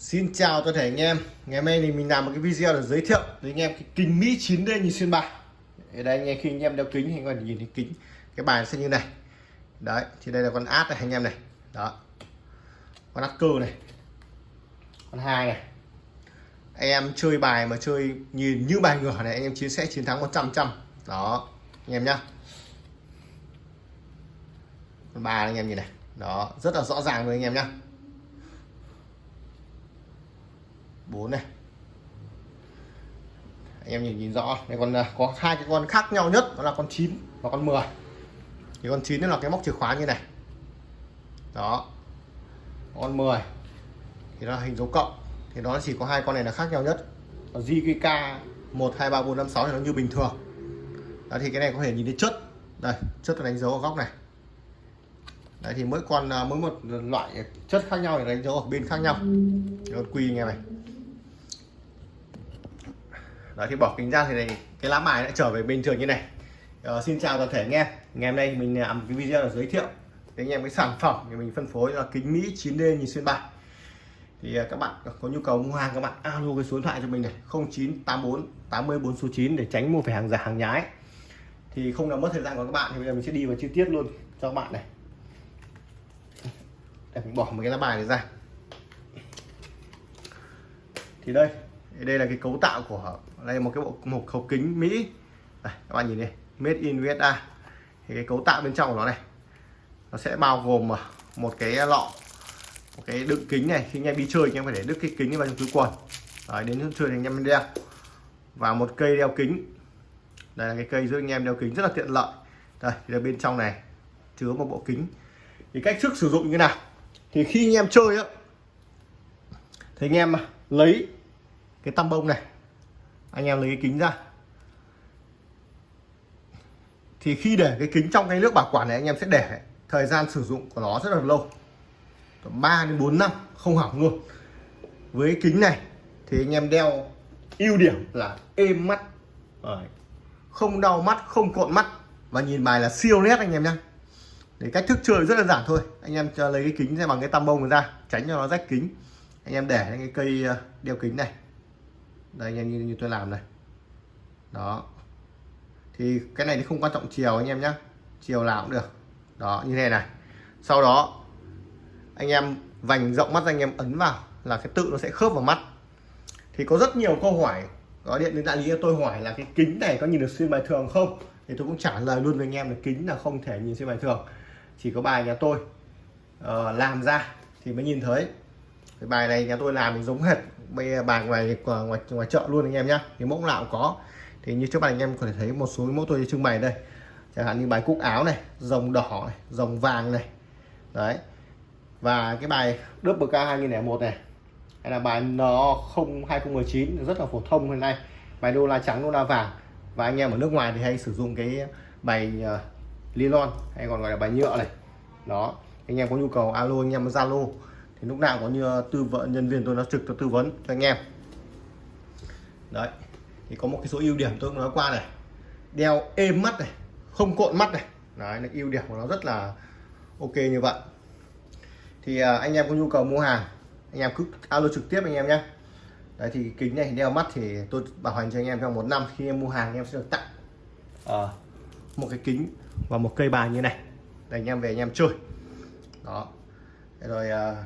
Xin chào toàn thể anh em. Ngày hôm nay thì mình làm một cái video để giới thiệu với anh em cái kính Mỹ 9D nhìn xuyên bài. Ở đây anh em, khi anh em đeo kính thì anh em nhìn thấy kính, Cái bài sẽ như này. Đấy, thì đây là con át này anh em này. Đó. Con át cơ này. Con hai này. Anh em chơi bài mà chơi nhìn như bài ngửa này, anh em chiến sẽ chiến thắng 100 trăm Đó, anh em nhá. Con ba anh em nhìn này. Đó, rất là rõ ràng rồi anh em nhá. 4 này. Anh em nhìn nhìn rõ. Đây còn à, có hai cái con khác nhau nhất, đó là con 9 và con 10 thì con 9 là cái móc chìa khóa như này. Đó. Con 10 thì nó là hình dấu cộng. Thì nó chỉ có hai con này là khác nhau nhất. Còn JQK 1 2 3 4 5 6 thì nó như bình thường. Đó, thì cái này có thể nhìn thấy chất. Đây, chất đánh dấu ở góc này. Đấy, thì mỗi con à, mỗi một loại chất khác nhau thì đánh dấu ở bên khác nhau. Con quy nghe này. Đấy, thì bỏ kính ra thì này, cái lá bài lại trở về bình thường như này. Uh, xin chào toàn thể anh em. Ngày hôm nay mình làm cái video là giới thiệu với anh em cái sản phẩm thì mình phân phối là kính Mỹ 9D nhìn xuyên bài. Thì à, các bạn có nhu cầu mua hàng các bạn alo cái số điện thoại cho mình này 0984 84 số 9 để tránh mua phải hàng giả hàng nhái. Thì không làm mất thời gian của các bạn thì bây giờ mình sẽ đi vào chi tiết luôn cho các bạn này. Để mình bỏ một cái lá bài này ra. Thì đây đây là cái cấu tạo của đây một cái bộ một hộp kính Mỹ. Đây, các bạn nhìn đi. Made in USA thì cái cấu tạo bên trong của nó này nó sẽ bao gồm à, một cái lọ một cái đựng kính này. Khi anh em đi chơi anh em phải để đứt cái kính vào trong túi quần. Đấy, đến chơi thì anh em đeo. Và một cây đeo kính. Đây là cái cây giúp anh em đeo kính rất là tiện lợi. Đây thì là bên trong này chứa một bộ kính. Thì cách thức sử dụng như thế nào? Thì khi anh em chơi á thì anh em à, lấy cái tăm bông này anh em lấy cái kính ra. Thì khi để cái kính trong cái nước bảo quản này, anh em sẽ để thời gian sử dụng của nó rất là lâu. 3 đến 4 năm, không hỏng luôn. Với cái kính này thì anh em đeo ưu điểm là êm mắt. Không đau mắt, không cộn mắt. Và nhìn bài là siêu nét anh em nhé để cách thức chơi rất là giản thôi. Anh em cho lấy cái kính ra bằng cái tăm bông ra, tránh cho nó rách kính. Anh em để cái cây ờ, đeo kính này đây anh em như, như tôi làm này. Đó. Thì cái này thì không quan trọng chiều anh em nhé chiều nào cũng được. Đó như thế này. Sau đó anh em vành rộng mắt anh em ấn vào là cái tự nó sẽ khớp vào mắt. Thì có rất nhiều câu hỏi. Có điện đến đại lý tôi hỏi là cái kính này có nhìn được xuyên bài thường không? Thì tôi cũng trả lời luôn với anh em là kính là không thể nhìn xuyên bài thường. Chỉ có bài nhà tôi uh, làm ra thì mới nhìn thấy cái bài này nhà tôi làm thì giống hệt bây bài ngoài ngoài ngoài chợ luôn anh em nhá. Thì mẫu nào cũng có. Thì như trước mặt anh em có thể thấy một số mẫu tôi trưng bày đây. Chẳng hạn như bài cúc áo này rồng đỏ này rồng vàng này. Đấy. Và cái bài double k 2001 này hay là bài nó 2019 rất là phổ thông hiện nay. Bài đô la trắng đô la vàng. Và anh em ở nước ngoài thì hay sử dụng cái bài ờ, uh, nylon hay còn gọi là bài nhựa này. Đó. Anh em có nhu cầu alo anh em zalo thì lúc nào có như ờ, tư vấn nhân viên tôi nó trực tôi tư vấn cho anh em. Đấy thì có một cái số ưu điểm tôi nói qua này. Đeo êm mắt này không cộn mắt này. Đấy là ưu điểm của nó rất là ok như vậy. Thì ờ, anh em có nhu cầu mua hàng anh em cứ alo trực tiếp anh em nhé. Đấy thì kính này đeo mắt thì tôi bảo hành cho anh em trong một năm. Khi em mua hàng anh em sẽ được tặng à, một cái kính và một cây bài như này. Để anh em về anh em chơi. Đó. Rồi à,